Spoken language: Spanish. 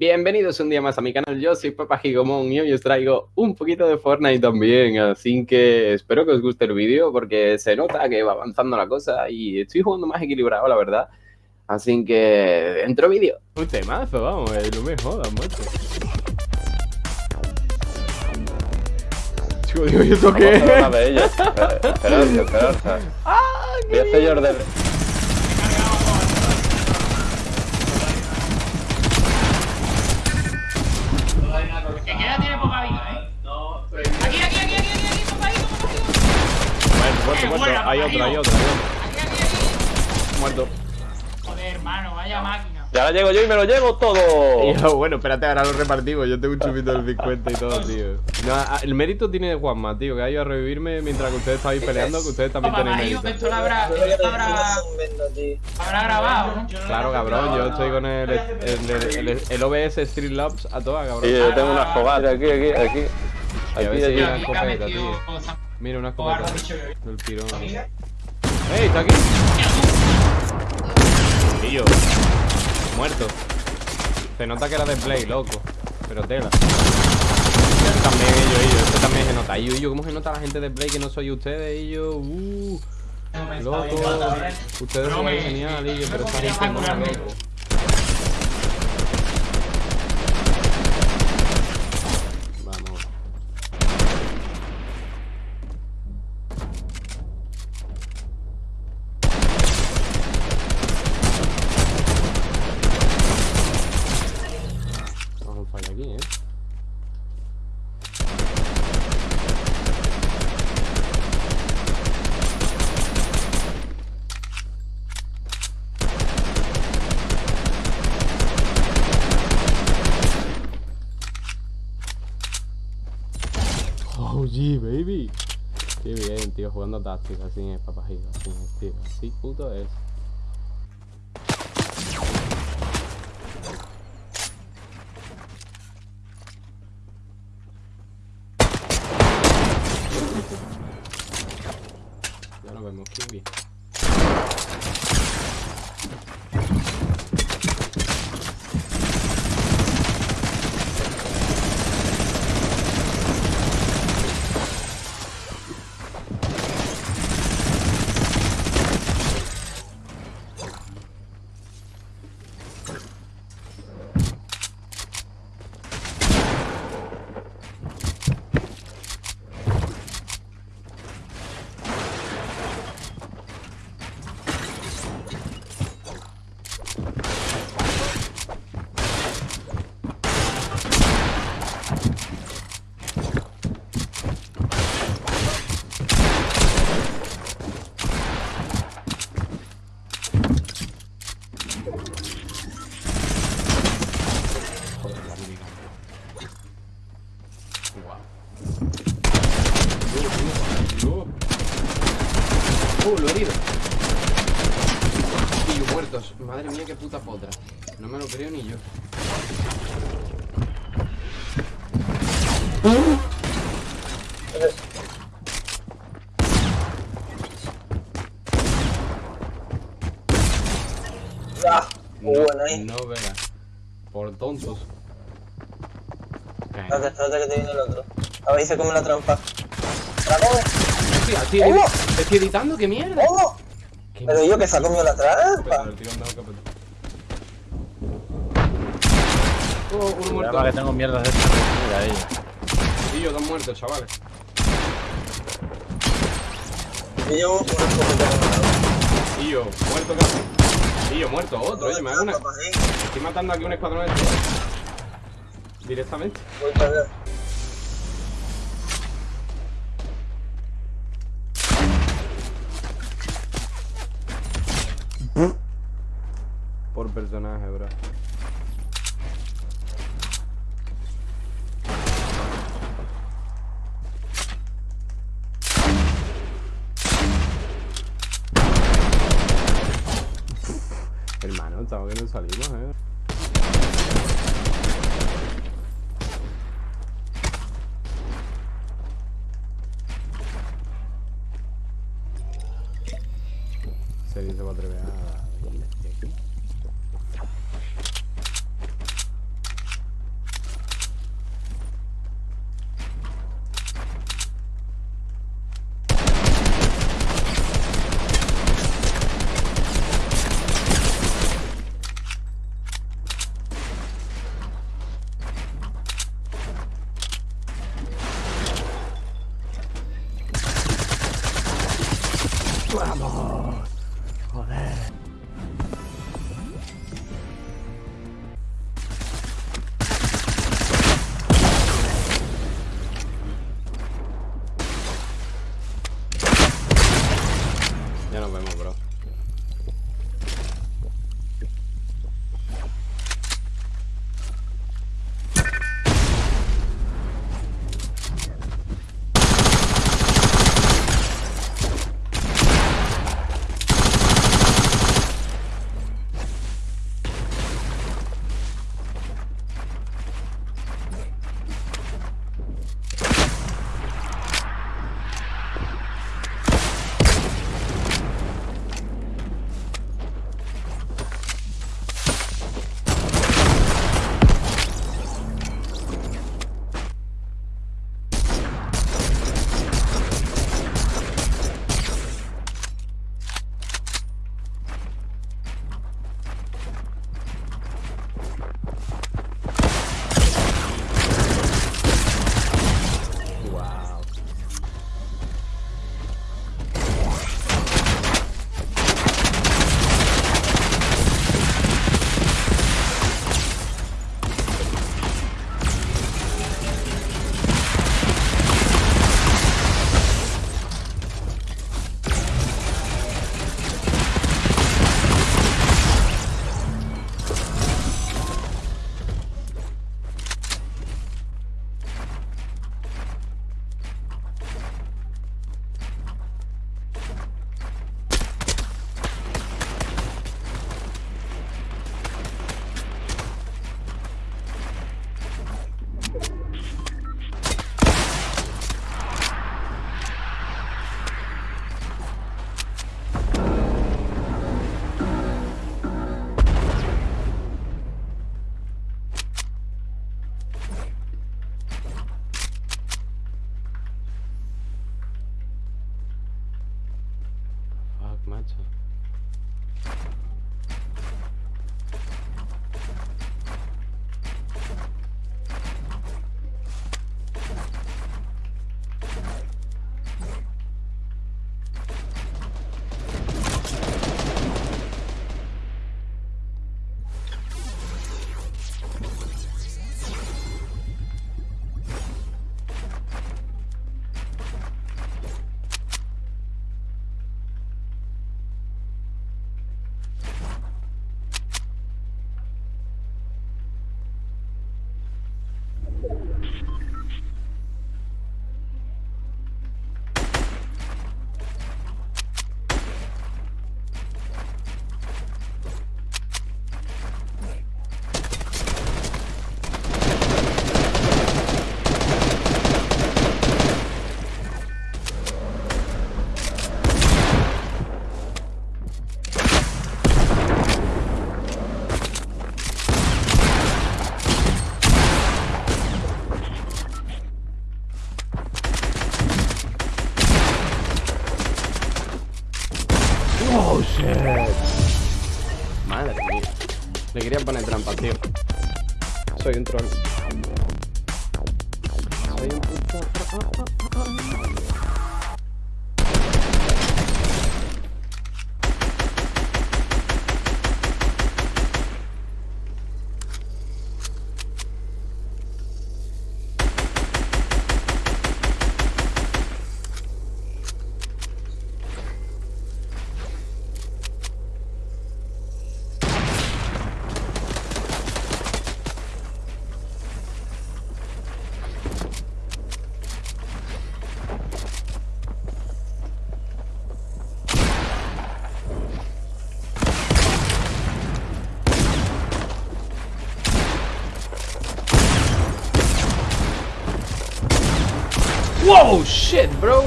Bienvenidos un día más a mi canal, yo soy Papa Gigomón y hoy os traigo un poquito de Fortnite también, así que espero que os guste el vídeo porque se nota que va avanzando la cosa y estoy jugando más equilibrado, la verdad. Así que, dentro vídeo. Un temazo, vamos, eh, no me jodas, mucho. Chico, digo, ¿y esto qué? Vamos a una de ellas. Esperarse, esperarse. ¡Ah, Voy a hacer yo el Muerto, muerto, Hay otro, hay otro, hay otro. Aquí, aquí, aquí. Muerto. Joder, hermano, vaya máquina. Y ahora llego yo y me lo llevo todo. Bueno, espérate, ahora lo repartimos. Yo tengo un chupito del 50 y todo, tío. No, el mérito tiene Juanma, tío, que ha ido a revivirme mientras que ustedes estáis peleando, que ustedes también Papá, tenéis mérito. esto lo habrá, esto habrá, habrá grabado, ¿no? Claro, cabrón, yo estoy con el, el, el, el- el OBS Streamlabs a toda, cabrón. Y yo tengo una fogata aquí, aquí, aquí. Aquí, aquí. Aquí, tío. tío. Mira, una escopeta. Del tirón. ¡Ey, está aquí! Tío. Muerto. Se nota que era de play, loco. Pero tela. Este también, ellos, ellos. Este también se nota. Yo, yo, ¿cómo se nota la gente de play que no soy ustedes? Yo, uh. Loco. Ustedes son genial, y yo, pero esta gente no, loco. Vamos. Vamos a un fallo aquí, ¿eh? Oh, yeah, baby. Qué bien, tío, jugando táctica, así es, papajito, así es, tío. Así puto es. Ya nos vemos, Kiwi. Wow. Uh, lo he herido. Y yo muertos. Madre mía, qué puta potra. No me lo creo ni yo. No, bueno ahí. no veas. Por tontos. Eh, Espérate, espérate que te viene el otro. A ver, se come la trampa. ¿La come? Hostia, estoy, estoy editando, qué mierda. ¿Cómo? Qué Pero yo que se ha comido la trampa. pero- Oh, uno Cuidado muerto. que tengo mierdas de estas. Mira ahí. Y yo, dos muertos, chavales. Y yo Y yo, muerto casi. Y yo, muerto, otro. Oye, me hago una. Estoy matando aquí un escuadrón de Directamente. Voy para allá. Por personaje, bro. Hermano, estamos que no salimos, eh. ¡Vamos! Joder. Ya nos vemos, bro. Trampa, tío. Soy un troll. Soy un puto. Whoa, shit, bro.